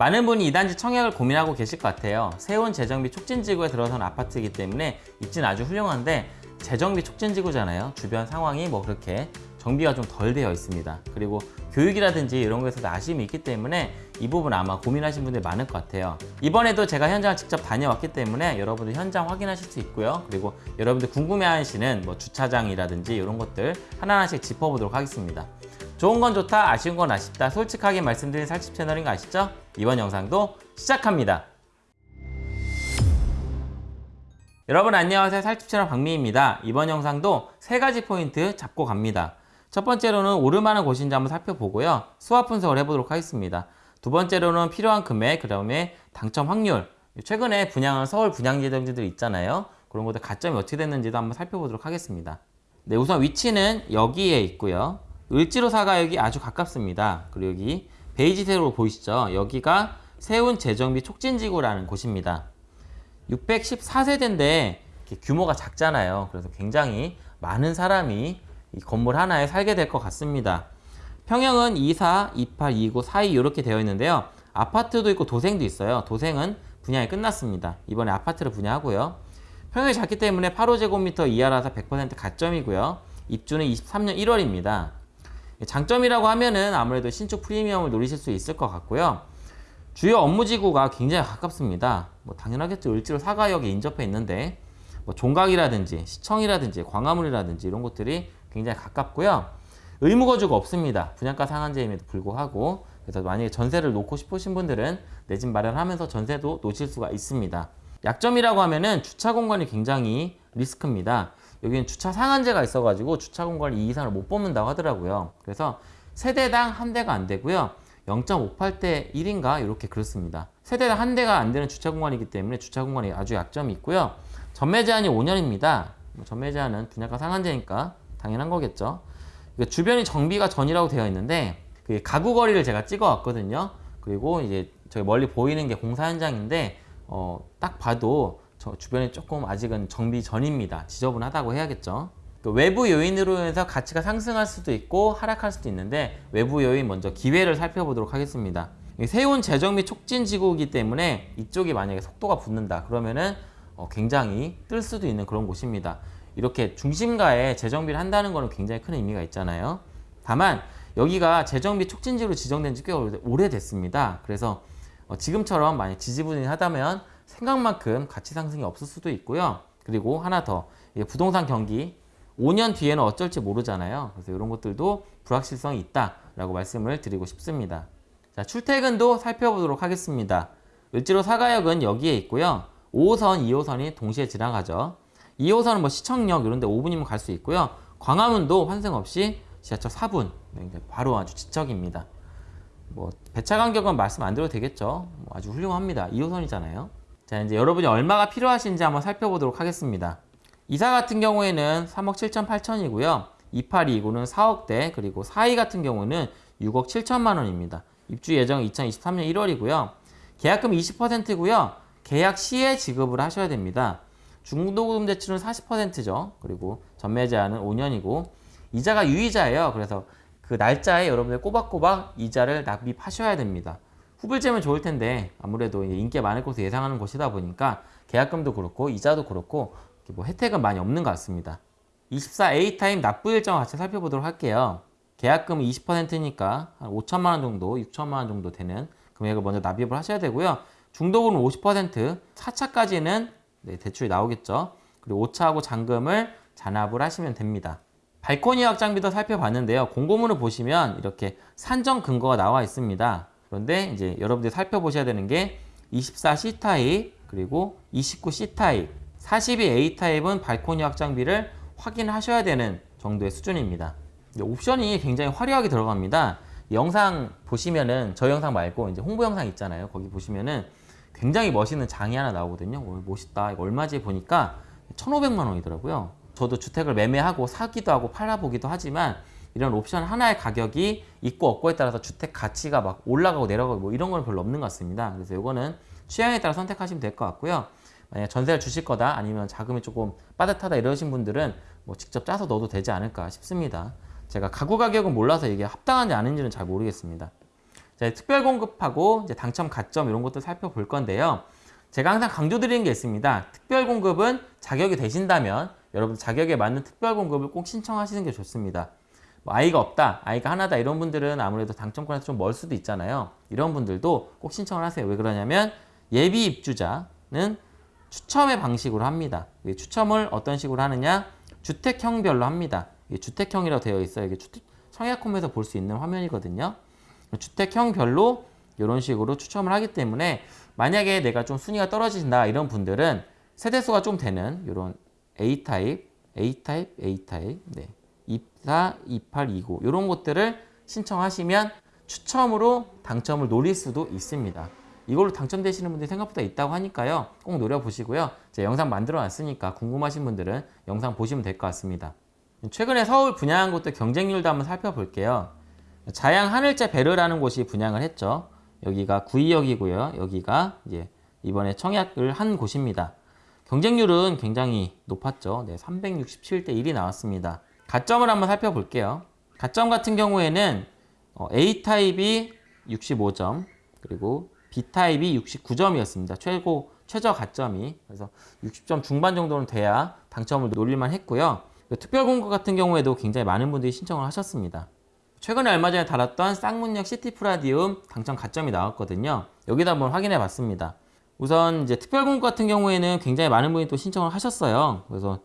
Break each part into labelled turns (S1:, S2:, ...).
S1: 많은 분이 이단지 청약을 고민하고 계실 것 같아요. 세운 재정비 촉진지구에 들어선 아파트이기 때문에 입지는 아주 훌륭한데 재정비 촉진지구잖아요. 주변 상황이 뭐 그렇게 정비가 좀 덜 되어 있습니다. 그리고 교육이라든지 이런 거에서도 아쉬움이 있기 때문에 이 부분 아마 고민하신 분들이 많을 것 같아요. 이번에도 제가 현장을 직접 다녀왔기 때문에 여러분들 현장 확인하실 수 있고요. 그리고 여러분들 궁금해하시는 뭐 주차장이라든지 이런 것들 하나하나씩 짚어보도록 하겠습니다. 좋은 건 좋다, 아쉬운 건 아쉽다 솔직하게 말씀드린 살집 채널인 거 아시죠? 이번 영상도 시작합니다. 여러분 안녕하세요 살집 채널 박미입니다. 이번 영상도 세 가지 포인트 잡고 갑니다. 첫 번째로는 오르만한 곳인지 한번 살펴보고요. 수합 분석을 해보도록 하겠습니다. 두 번째로는 필요한 금액, 그 다음에 당첨 확률. 최근에 분양한 서울 분양 예정지들 있잖아요. 그런 것들 가점이 어떻게 됐는지도 한번 살펴보도록 하겠습니다. 네, 우선 위치는 여기에 있고요. 을지로 사가역이 아주 가깝습니다. 그리고 여기 베이지색으로 보이시죠? 여기가 세운 재정비 촉진지구라는 곳입니다. 614세대인데 규모가 작잖아요. 그래서 굉장히 많은 사람이 이 건물 하나에 살게 될 것 같습니다. 평형은 24, 28, 29, 42 이렇게 되어 있는데요. 아파트도 있고 도생도 있어요. 도생은 분양이 끝났습니다. 이번에 아파트를 분양하고요. 평형이 작기 때문에 8호제곱미터 이하라서 100% 가점이고요. 입주는 23년 1월입니다. 장점이라고 하면은 아무래도 신축 프리미엄을 노리실 수 있을 것 같고요. 주요 업무지구가 굉장히 가깝습니다. 뭐 당연하겠죠. 을지로 사가역에 인접해 있는데 뭐 종각이라든지 시청이라든지 광화문이라든지 이런 곳들이 굉장히 가깝고요. 의무거주가 없습니다. 분양가 상한제임에도 불구하고 그래서 만약에 전세를 놓고 싶으신 분들은 내 집 마련하면서 전세도 놓칠 수가 있습니다. 약점이라고 하면은 주차 공간이 굉장히 리스크입니다. 여기는 주차 상한제가 있어가지고 주차 공간을 이 이상을 못 뽑는다고 하더라고요. 그래서 세대당 한 대가 안 되고요. 0.58대 1인가 이렇게 그렇습니다. 세대당 한 대가 안 되는 주차 공간이기 때문에 주차 공간이 아주 약점이 있고요. 전매 제한이 5년입니다. 뭐 전매 제한은 분양가 상한제니까 당연한 거겠죠. 주변이 정비가 전이라고 되어 있는데 그 가구 거리를 제가 찍어 왔거든요. 그리고 이제 저기 멀리 보이는 게 공사 현장인데 어, 딱 봐도 저 주변이 조금 아직은 정비 전입니다. 지저분하다고 해야겠죠. 그 외부 요인으로 해서 가치가 상승할 수도 있고 하락할 수도 있는데 외부 요인 먼저 기회를 살펴보도록 하겠습니다. 세운 재정비 촉진 지구이기 때문에 이쪽이 만약에 속도가 붙는다 그러면은 어, 굉장히 뜰 수도 있는 그런 곳입니다. 이렇게 중심가에 재정비를 한다는 것은 굉장히 큰 의미가 있잖아요. 다만 여기가 재정비 촉진지로 지정된 지 꽤 오래됐습니다. 그래서 어, 지금처럼 만약 지지부진하다면 생각만큼 가치 상승이 없을 수도 있고요. 그리고 하나 더 부동산 경기 5년 뒤에는 어쩔지 모르잖아요. 그래서 이런 것들도 불확실성이 있다라고 말씀을 드리고 싶습니다. 자, 출퇴근도 살펴보도록 하겠습니다. 을지로 사가역은 여기에 있고요. 5호선, 2호선이 동시에 지나가죠. 2호선은 뭐 시청역 이런 데 5분이면 갈 수 있고요. 광화문도 환승 없이 지하철 4분. 바로 아주 지척입니다. 뭐 배차 간격은 말씀 안 드려도 되겠죠. 뭐 아주 훌륭합니다. 2호선이잖아요. 자, 이제 여러분이 얼마가 필요하신지 한번 살펴보도록 하겠습니다. 이사 같은 경우에는 3억 7천 8천이고요. 2829는 4억대, 그리고 42 같은 경우는 6억 7천만 원입니다. 입주 예정 2023년 1월이고요. 계약금 20%고요. 계약 시에 지급을 하셔야 됩니다. 중도금 대출은 40%죠. 그리고 전매 제한은 5년이고 이자가 유이자예요. 그래서 그 날짜에 여러분들 꼬박꼬박 이자를 납입하셔야 됩니다. 후불제면 좋을 텐데 아무래도 인기가 많을 것으로 예상하는 곳이다 보니까 계약금도 그렇고 이자도 그렇고 뭐 혜택은 많이 없는 것 같습니다. 24A 타임 납부 일정을 같이 살펴보도록 할게요. 계약금은 20%니까 한 5천만 원 정도, 6천만 원 정도 되는 금액을 먼저 납입을 하셔야 되고요. 중도금은 50%, 4차까지는 네, 대출이 나오겠죠. 그리고 5차하고 잔금을 자납을 하시면 됩니다. 발코니 확장비도 살펴봤는데요. 공고문을 보시면 이렇게 산정 근거가 나와 있습니다. 그런데 이제 여러분들이 살펴보셔야 되는 게 24C 타입 그리고 29C 타입 42A 타입은 발코니 확장비를 확인하셔야 되는 정도의 수준입니다. 옵션이 굉장히 화려하게 들어갑니다. 영상 보시면은 저 영상 말고 이제 홍보 영상 있잖아요. 거기 보시면은 굉장히 멋있는 장이 하나 나오거든요. 오, 멋있다. 이거 얼마지 보니까 1,500만 원이더라고요. 저도 주택을 매매하고 사기도 하고 팔아보기도 하지만 이런 옵션 하나의 가격이 있고 없고에 따라서 주택 가치가 막 올라가고 내려가고 뭐 이런 건 별로 없는 것 같습니다. 그래서 이거는 취향에 따라 선택하시면 될 것 같고요. 만약 전세를 주실 거다 아니면 자금이 조금 빠듯하다 이러신 분들은 뭐 직접 짜서 넣어도 되지 않을까 싶습니다. 제가 가구 가격은 몰라서 이게 합당한지 아닌지는 잘 모르겠습니다. 자, 특별 공급하고 이제 당첨 가점 이런 것도 살펴볼 건데요. 제가 항상 강조드리는 게 있습니다. 특별 공급은 자격이 되신다면 여러분 자격에 맞는 특별 공급을 꼭 신청하시는 게 좋습니다. 뭐 아이가 없다, 아이가 하나다 이런 분들은 아무래도 당첨권에서 좀 멀 수도 있잖아요. 이런 분들도 꼭 신청을 하세요. 왜 그러냐면 예비 입주자는 추첨의 방식으로 합니다. 이 추첨을 어떤 식으로 하느냐? 주택형별로 합니다. 주택형이라고 되어 있어요. 이게 주택, 청약홈에서 볼 수 있는 화면이거든요. 주택형별로 이런 식으로 추첨을 하기 때문에 만약에 내가 좀 순위가 떨어진다 이런 분들은 세대수가 좀 되는 이런 A타입, A타입, A타입, 네. 24, 28, 29 이런 것들을 신청하시면 추첨으로 당첨을 노릴 수도 있습니다. 이걸로 당첨되시는 분들이 생각보다 있다고 하니까요. 꼭 노려보시고요. 제가 영상 만들어 놨으니까 궁금하신 분들은 영상 보시면 될 것 같습니다. 최근에 서울 분양한 곳들 경쟁률도 한번 살펴볼게요. 자양 하늘재 베르라는 곳이 분양을 했죠. 여기가 구의역이고요. 여기가 이제 이번에 청약을 한 곳입니다. 경쟁률은 굉장히 높았죠. 네, 367대 1이 나왔습니다. 가점을 한번 살펴볼게요. 가점 같은 경우에는 어, A타입이 65점, 그리고 B타입이 69점이었습니다. 최고, 최저 가점이. 그래서 60점 중반 정도는 돼야 당첨을 노릴만 했고요. 특별 공급 같은 경우에도 굉장히 많은 분들이 신청을 하셨습니다. 최근에 얼마 전에 달았던 쌍문역 시티프라디움 당첨 가점이 나왔거든요. 여기다 한번 확인해 봤습니다. 우선 이제 특별 공급 같은 경우에는 굉장히 많은 분이 또 신청을 하셨어요. 그래서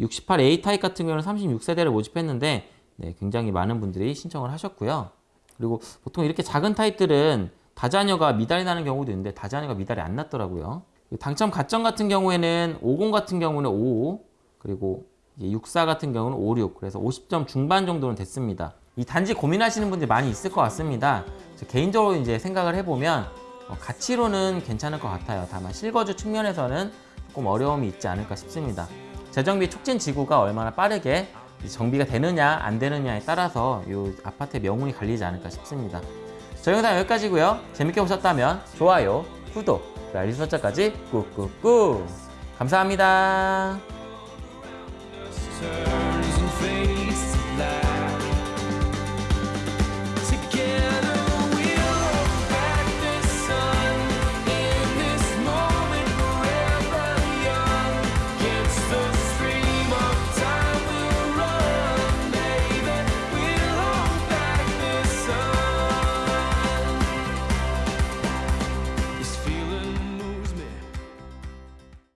S1: 68A 타입 같은 경우는 36세대를 모집했는데 네, 굉장히 많은 분들이 신청을 하셨고요. 그리고 보통 이렇게 작은 타입들은 다자녀가 미달이 나는 경우도 있는데 다자녀가 미달이 안 났더라고요. 당첨 가점 같은 경우에는 50 같은 경우는 55 그리고 64 같은 경우는 56 그래서 50점 중반 정도는 됐습니다. 이 단지 고민하시는 분들이 많이 있을 것 같습니다. 개인적으로 이제 생각을 해보면 어, 가치로는 괜찮을 것 같아요. 다만 실거주 측면에서는 조금 어려움이 있지 않을까 싶습니다. 재정비 촉진 지구가 얼마나 빠르게 정비가 되느냐 안 되느냐에 따라서 이 아파트의 명운이 갈리지 않을까 싶습니다. 저희 영상 여기까지고요. 재밌게 보셨다면 좋아요, 구독, 알림 설정까지 꾹꾹꾹 감사합니다.